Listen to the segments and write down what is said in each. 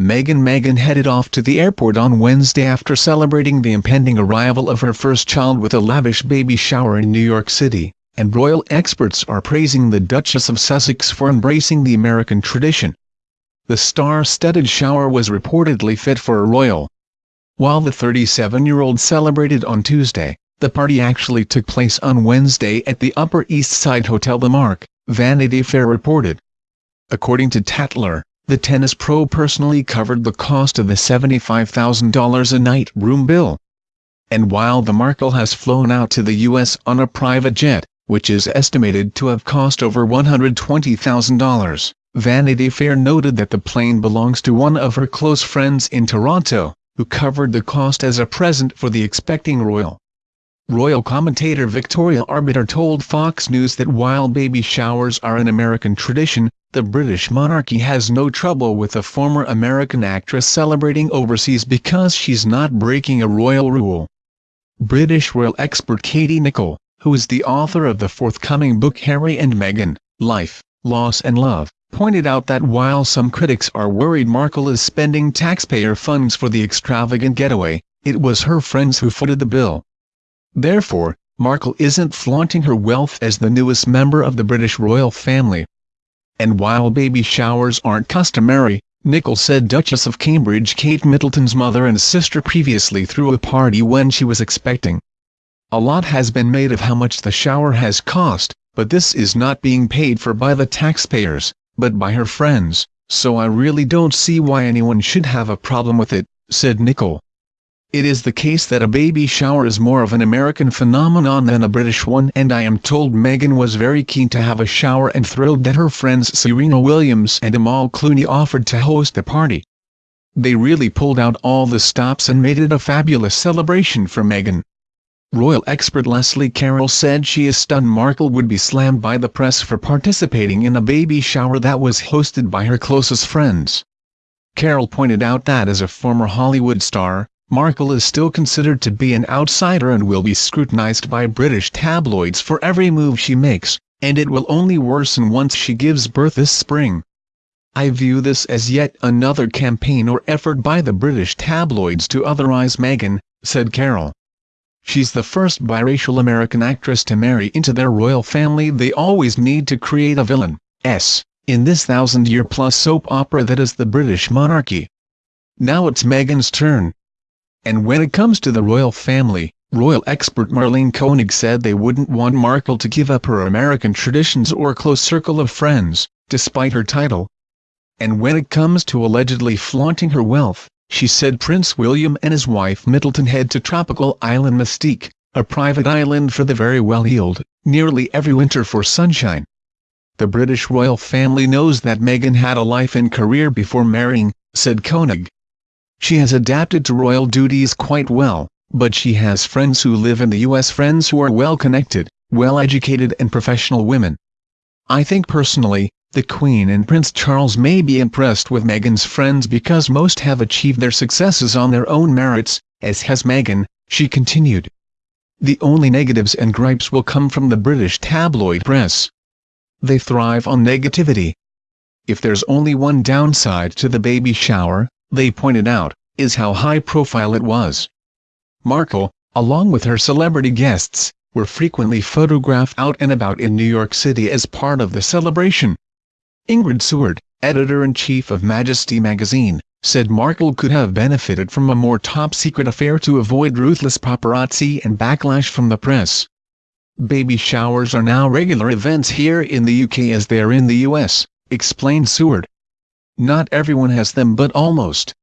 Meghan Meghan headed off to the airport on Wednesday after celebrating the impending arrival of her first child with a lavish baby shower in New York City, and royal experts are praising the Duchess of Sussex for embracing the American tradition. The star-studded shower was reportedly fit for a royal. While the 37-year-old celebrated on Tuesday, the party actually took place on Wednesday at the Upper East Side Hotel The Mark, Vanity Fair reported. According to Tatler, the tennis pro personally covered the cost of the $75,000 a night room bill. And while the Markle has flown out to the U.S. on a private jet, which is estimated to have cost over $120,000, Vanity Fair noted that the plane belongs to one of her close friends in Toronto, who covered the cost as a present for the expecting royal. Royal commentator Victoria Arbiter told Fox News that while baby showers are an American tradition, the British monarchy has no trouble with a former American actress celebrating overseas because she's not breaking a royal rule. British royal expert Katie Nicholl, who is the author of the forthcoming book Harry and Meghan, Life, Loss and Love, pointed out that while some critics are worried Markle is spending taxpayer funds for the extravagant getaway, it was her friends who footed the bill. Therefore, Markle isn't flaunting her wealth as the newest member of the British royal family, and while baby showers aren't customary, Nicholl said Duchess of Cambridge Kate Middleton's mother and sister previously threw a party when she was expecting. A lot has been made of how much the shower has cost, but this is not being paid for by the taxpayers, but by her friends, so I really don't see why anyone should have a problem with it, said Nicholl. It is the case that a baby shower is more of an American phenomenon than a British one and I am told Meghan was very keen to have a shower and thrilled that her friends Serena Williams and Amal Clooney offered to host the party. They really pulled out all the stops and made it a fabulous celebration for Meghan. Royal expert Leslie Carroll said she is stunned Markle would be slammed by the press for participating in a baby shower that was hosted by her closest friends. Carroll pointed out that as a former Hollywood star, Markle is still considered to be an outsider and will be scrutinized by British tabloids for every move she makes, and it will only worsen once she gives birth this spring. I view this as yet another campaign or effort by the British tabloids to otherize Meghan, said Carroll. She's the first biracial American actress to marry into their royal family they always need to create a villain, s, in this thousand-year-plus soap opera that is the British monarchy. Now it's Meghan's turn. And when it comes to the royal family, royal expert Marlene Koenig said they wouldn't want Markle to give up her American traditions or close circle of friends, despite her title. And when it comes to allegedly flaunting her wealth, she said Prince William and his wife Middleton head to tropical island Mustique, a private island for the very well-heeled, nearly every winter for sunshine. The British royal family knows that Meghan had a life and career before marrying, said Koenig. She has adapted to royal duties quite well, but she has friends who live in the U.S. friends who are well-connected, well-educated and professional women. I think personally, the Queen and Prince Charles may be impressed with Meghan's friends because most have achieved their successes on their own merits, as has Meghan, she continued. The only negatives and gripes will come from the British tabloid press. They thrive on negativity. If there's only one downside to the baby shower, they pointed out, is how high-profile it was. Markle, along with her celebrity guests, were frequently photographed out and about in New York City as part of the celebration. Ingrid Seward, editor-in-chief of Majesty magazine, said Markle could have benefited from a more top-secret affair to avoid ruthless paparazzi and backlash from the press. Baby showers are now regular events here in the UK as they are in the US, explained Seward. Not everyone has them but almost.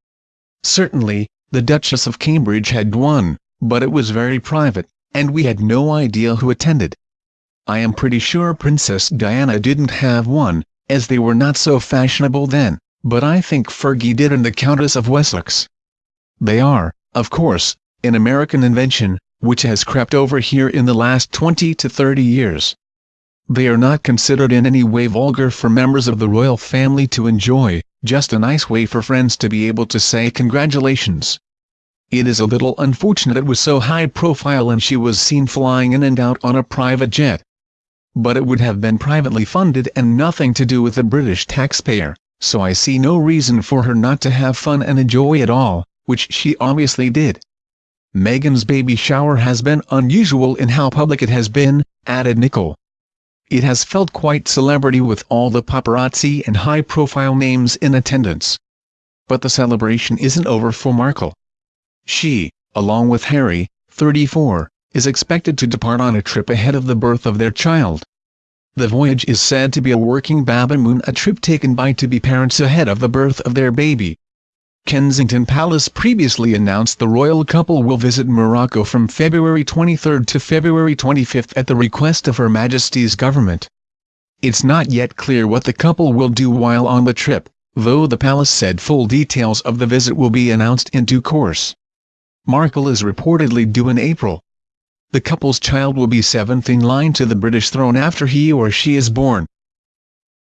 Certainly, the Duchess of Cambridge had one, but it was very private, and we had no idea who attended. I am pretty sure Princess Diana didn't have one, as they were not so fashionable then, but I think Fergie did and the Countess of Wessex. They are, of course, an American invention, which has crept over here in the last 20 to 30 years. They are not considered in any way vulgar for members of the royal family to enjoy, just a nice way for friends to be able to say congratulations. It is a little unfortunate it was so high profile and she was seen flying in and out on a private jet. But it would have been privately funded and nothing to do with the British taxpayer, so I see no reason for her not to have fun and enjoy it all, which she obviously did. Meghan's baby shower has been unusual in how public it has been, added Nicholl. It has felt quite celebrity with all the paparazzi and high-profile names in attendance. But the celebration isn't over for Markle. She, along with Harry, 34, is expected to depart on a trip ahead of the birth of their child. The voyage is said to be a working baby-moon a trip taken by to-be parents ahead of the birth of their baby. Kensington Palace previously announced the royal couple will visit Morocco from February 23 to February 25 at the request of Her Majesty's government. It's not yet clear what the couple will do while on the trip, though the palace said full details of the visit will be announced in due course. Markle is reportedly due in April. The couple's child will be seventh in line to the British throne after he or she is born.